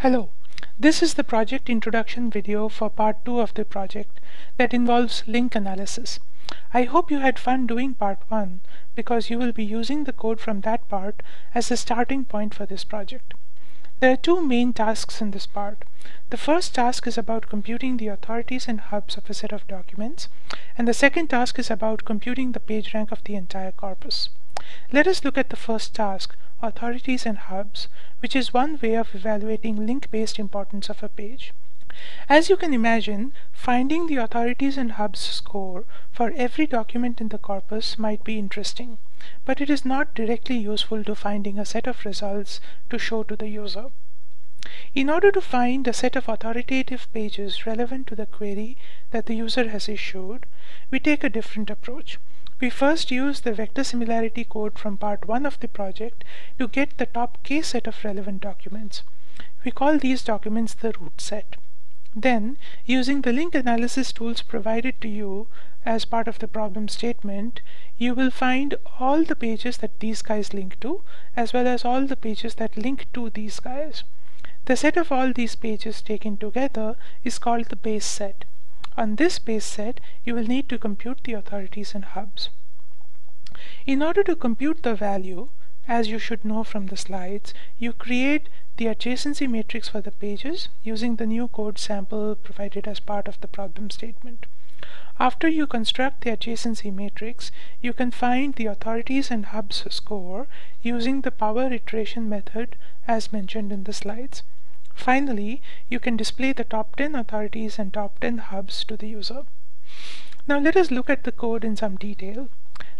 Hello, this is the project introduction video for part 2 of the project that involves link analysis. I hope you had fun doing part 1 because you will be using the code from that part as the starting point for this project. There are two main tasks in this part. The first task is about computing the authorities and hubs of a set of documents, and the second task is about computing the PageRank of the entire corpus. Let us look at the first task, authorities and hubs, which is one way of evaluating link-based importance of a page. As you can imagine, finding the authorities and hubs score for every document in the corpus might be interesting but it is not directly useful to finding a set of results to show to the user. In order to find a set of authoritative pages relevant to the query that the user has issued, we take a different approach. We first use the vector similarity code from part 1 of the project to get the top k set of relevant documents. We call these documents the root set. Then, using the link analysis tools provided to you as part of the problem statement, you will find all the pages that these guys link to, as well as all the pages that link to these guys. The set of all these pages taken together is called the base set. On this base set, you will need to compute the authorities and hubs. In order to compute the value, as you should know from the slides, you create the adjacency matrix for the pages using the new code sample provided as part of the problem statement. After you construct the adjacency matrix, you can find the authorities and hubs score using the power iteration method as mentioned in the slides. Finally, you can display the top 10 authorities and top 10 hubs to the user. Now let us look at the code in some detail.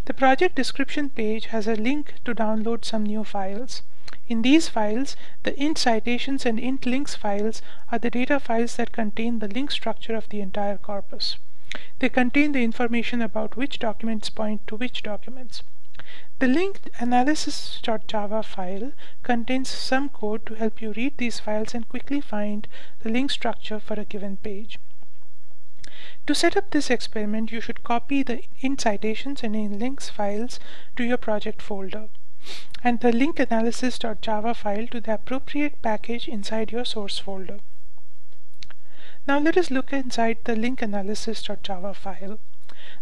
The project description page has a link to download some new files. In these files, the int citations and int links files are the data files that contain the link structure of the entire corpus. They contain the information about which documents point to which documents. The linked analysis.java file contains some code to help you read these files and quickly find the link structure for a given page. To set up this experiment, you should copy the in citations and in links files to your project folder and the link analysis.java file to the appropriate package inside your source folder. Now let us look inside the link analysis.java file.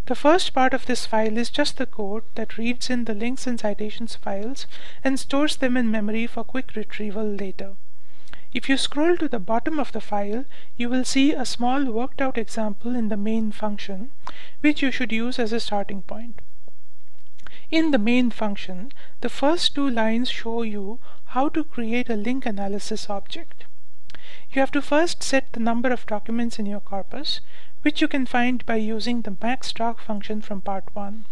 The first part of this file is just the code that reads in the links and citations files and stores them in memory for quick retrieval later. If you scroll to the bottom of the file, you will see a small worked out example in the main function, which you should use as a starting point. In the main function, the first two lines show you how to create a link analysis object. You have to first set the number of documents in your corpus, which you can find by using the maxdoc function from part 1.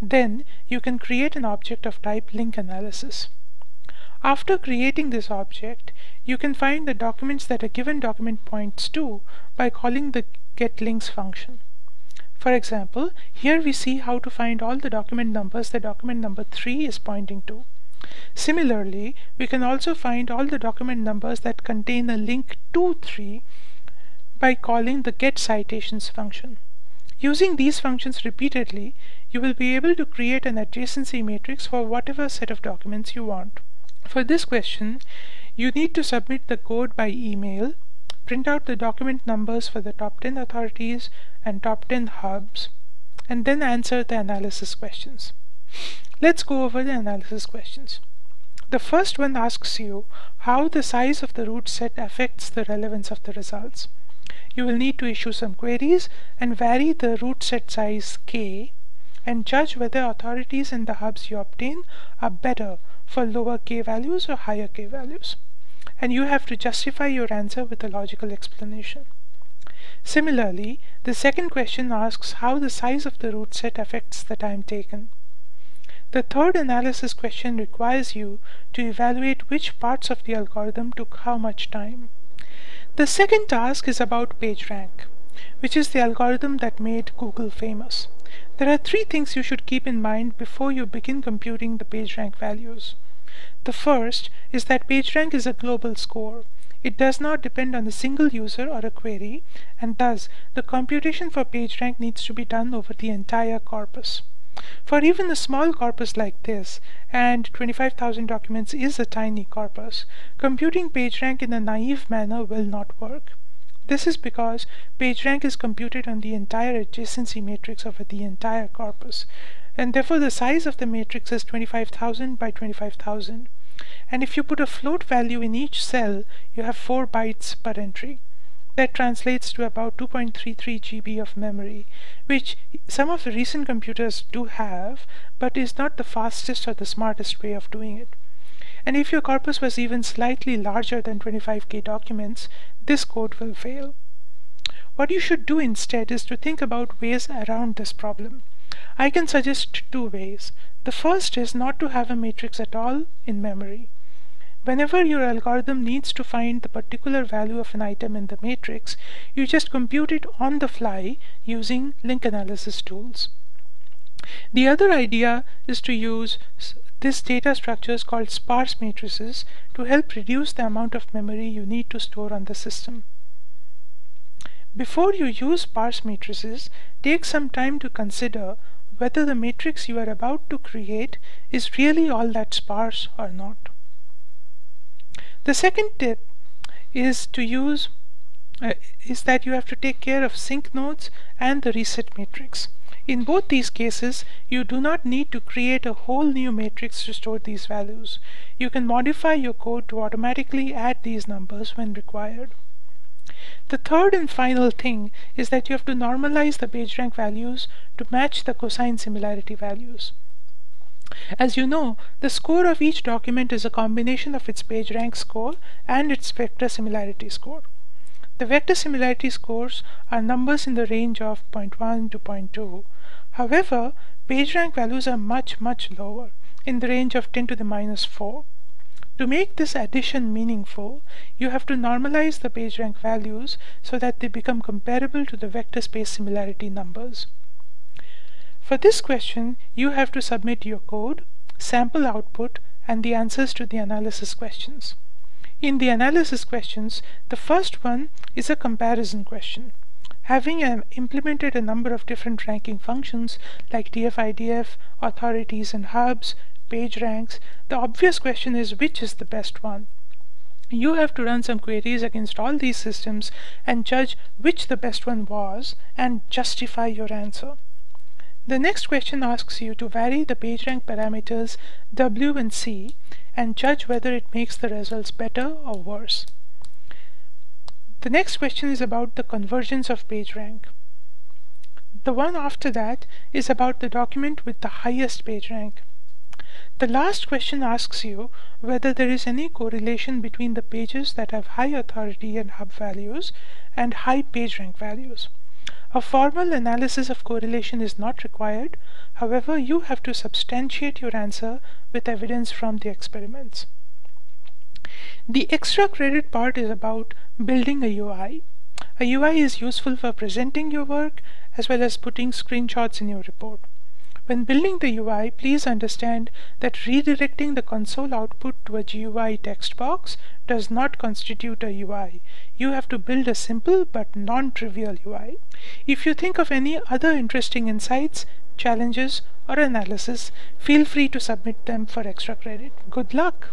Then you can create an object of type link analysis. After creating this object, you can find the documents that a given document points to by calling the getLinks function. For example, here we see how to find all the document numbers that document number 3 is pointing to. Similarly, we can also find all the document numbers that contain a link to 3 by calling the getCitations function. Using these functions repeatedly, you will be able to create an adjacency matrix for whatever set of documents you want. For this question, you need to submit the code by email, print out the document numbers for the top 10 authorities and top 10 hubs, and then answer the analysis questions. Let's go over the analysis questions. The first one asks you how the size of the root set affects the relevance of the results. You will need to issue some queries and vary the root set size k and judge whether authorities in the hubs you obtain are better for lower k values or higher k values. And you have to justify your answer with a logical explanation. Similarly, the second question asks how the size of the root set affects the time taken. The third analysis question requires you to evaluate which parts of the algorithm took how much time. The second task is about PageRank, which is the algorithm that made Google famous. There are three things you should keep in mind before you begin computing the PageRank values. The first is that PageRank is a global score. It does not depend on a single user or a query, and thus the computation for PageRank needs to be done over the entire corpus. For even a small corpus like this, and 25,000 documents is a tiny corpus, computing PageRank in a naive manner will not work. This is because PageRank is computed on the entire adjacency matrix of the entire corpus, and therefore the size of the matrix is 25,000 by 25,000. And if you put a float value in each cell, you have 4 bytes per entry. That translates to about 2.33 GB of memory, which some of the recent computers do have, but is not the fastest or the smartest way of doing it. And if your corpus was even slightly larger than 25k documents, this code will fail. What you should do instead is to think about ways around this problem. I can suggest two ways. The first is not to have a matrix at all in memory. Whenever your algorithm needs to find the particular value of an item in the matrix, you just compute it on the fly using link analysis tools. The other idea is to use this data structures called sparse matrices to help reduce the amount of memory you need to store on the system. Before you use sparse matrices, take some time to consider whether the matrix you are about to create is really all that sparse or not. The second tip is to use uh, is that you have to take care of sink nodes and the reset matrix. In both these cases, you do not need to create a whole new matrix to store these values. You can modify your code to automatically add these numbers when required. The third and final thing is that you have to normalize the PageRank values to match the cosine similarity values. As you know, the score of each document is a combination of its PageRank score and its vector similarity score. The vector similarity scores are numbers in the range of 0.1 to 0.2. However, PageRank values are much, much lower, in the range of 10 to the minus 4. To make this addition meaningful, you have to normalize the PageRank values so that they become comparable to the vector space similarity numbers. For this question, you have to submit your code, sample output, and the answers to the analysis questions. In the analysis questions, the first one is a comparison question. Having um, implemented a number of different ranking functions like TF-IDF, authorities and hubs, page ranks, the obvious question is which is the best one? You have to run some queries against all these systems and judge which the best one was and justify your answer. The next question asks you to vary the PageRank parameters W and C and judge whether it makes the results better or worse. The next question is about the convergence of PageRank. The one after that is about the document with the highest PageRank. The last question asks you whether there is any correlation between the pages that have high authority and hub values and high PageRank values. A formal analysis of correlation is not required, however you have to substantiate your answer with evidence from the experiments. The extra credit part is about building a UI. A UI is useful for presenting your work as well as putting screenshots in your report. When building the UI, please understand that redirecting the console output to a GUI text box does not constitute a UI. You have to build a simple but non-trivial UI. If you think of any other interesting insights, challenges, or analysis, feel free to submit them for extra credit. Good luck!